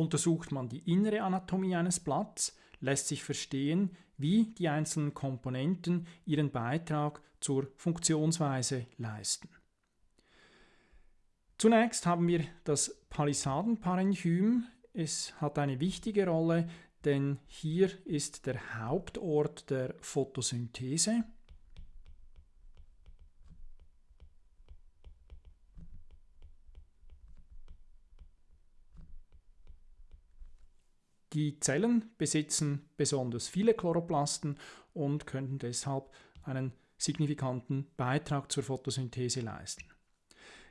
Untersucht man die innere Anatomie eines Blatts, lässt sich verstehen, wie die einzelnen Komponenten ihren Beitrag zur Funktionsweise leisten. Zunächst haben wir das Palisadenparenchym. Es hat eine wichtige Rolle, denn hier ist der Hauptort der Photosynthese. Die Zellen besitzen besonders viele Chloroplasten und könnten deshalb einen signifikanten Beitrag zur Photosynthese leisten.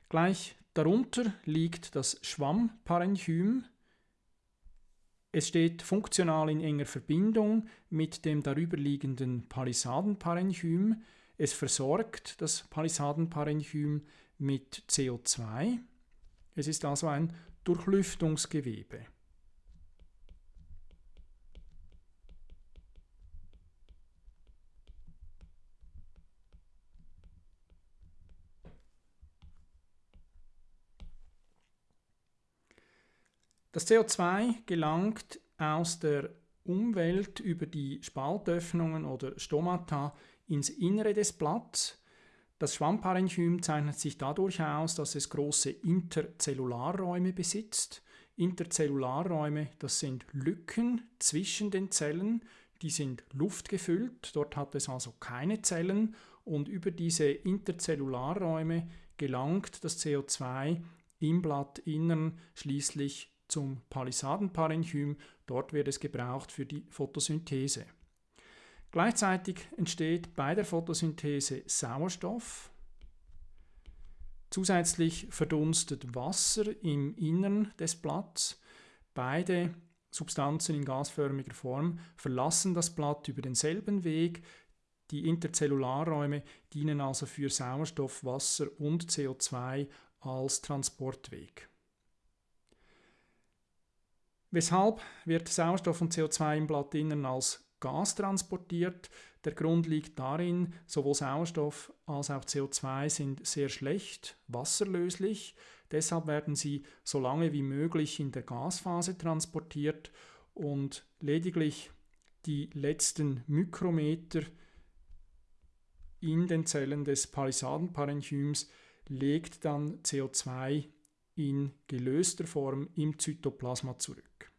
Gleich darunter liegt das Schwammparenchym. Es steht funktional in enger Verbindung mit dem darüberliegenden Palisadenparenchym. Es versorgt das Palisadenparenchym mit CO2. Es ist also ein Durchlüftungsgewebe. Das CO2 gelangt aus der Umwelt über die Spaltöffnungen oder Stomata ins Innere des Blatts. Das Schwammparenchym zeichnet sich dadurch aus, dass es große Interzellularräume besitzt. Interzellularräume, das sind Lücken zwischen den Zellen, die sind luftgefüllt, dort hat es also keine Zellen und über diese Interzellularräume gelangt das CO2 im Blattinnern schließlich zum Palisadenparenchym. Dort wird es gebraucht für die Photosynthese. Gleichzeitig entsteht bei der Photosynthese Sauerstoff. Zusätzlich verdunstet Wasser im Innern des Blatts. Beide Substanzen in gasförmiger Form verlassen das Blatt über denselben Weg. Die Interzellularräume dienen also für Sauerstoff, Wasser und CO2 als Transportweg. Weshalb wird Sauerstoff und CO2 im Blattinnern als Gas transportiert? Der Grund liegt darin, sowohl Sauerstoff als auch CO2 sind sehr schlecht wasserlöslich. Deshalb werden sie so lange wie möglich in der Gasphase transportiert und lediglich die letzten Mikrometer in den Zellen des Palisadenparenchyms legt dann CO2 in gelöster Form im Zytoplasma zurück.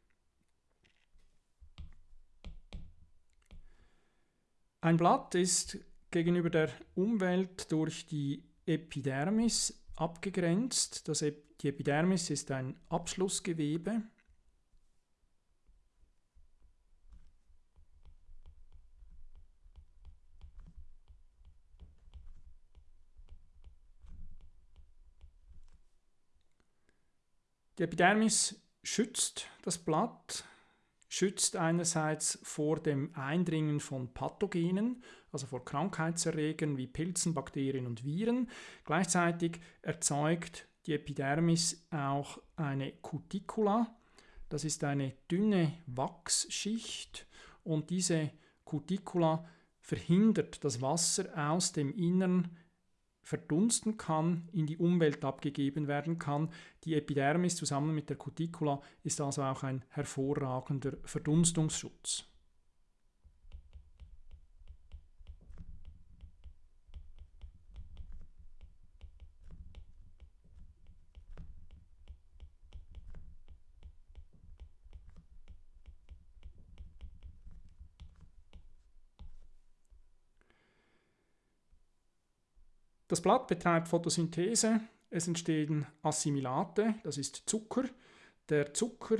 Ein Blatt ist gegenüber der Umwelt durch die Epidermis abgegrenzt. Das die Epidermis ist ein Abschlussgewebe. Die Epidermis schützt das Blatt schützt einerseits vor dem Eindringen von Pathogenen, also vor Krankheitserregern wie Pilzen, Bakterien und Viren. Gleichzeitig erzeugt die Epidermis auch eine Cuticula. Das ist eine dünne Wachsschicht und diese Cuticula verhindert, dass Wasser aus dem Innern verdunsten kann, in die Umwelt abgegeben werden kann. Die Epidermis zusammen mit der Cuticula ist also auch ein hervorragender Verdunstungsschutz. Das Blatt betreibt Photosynthese. Es entstehen Assimilate, das ist Zucker. Der Zucker,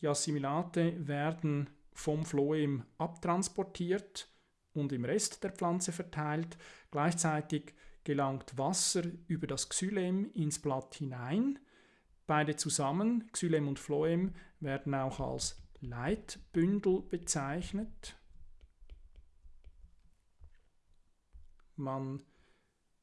die Assimilate werden vom Phloem abtransportiert und im Rest der Pflanze verteilt. Gleichzeitig gelangt Wasser über das Xylem ins Blatt hinein. Beide zusammen, Xylem und Phloem, werden auch als Leitbündel bezeichnet. Man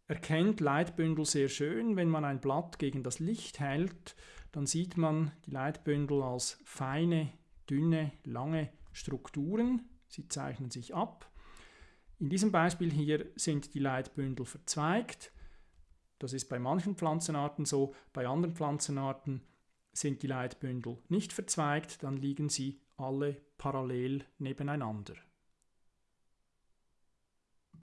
erkennt Leitbündel sehr schön. Wenn man ein Blatt gegen das Licht hält, dann sieht man die Leitbündel als feine, dünne, lange Strukturen. Sie zeichnen sich ab. In diesem Beispiel hier sind die Leitbündel verzweigt. Das ist bei manchen Pflanzenarten so, bei anderen Pflanzenarten Sind die Leitbündel nicht verzweigt, dann liegen sie alle parallel nebeneinander.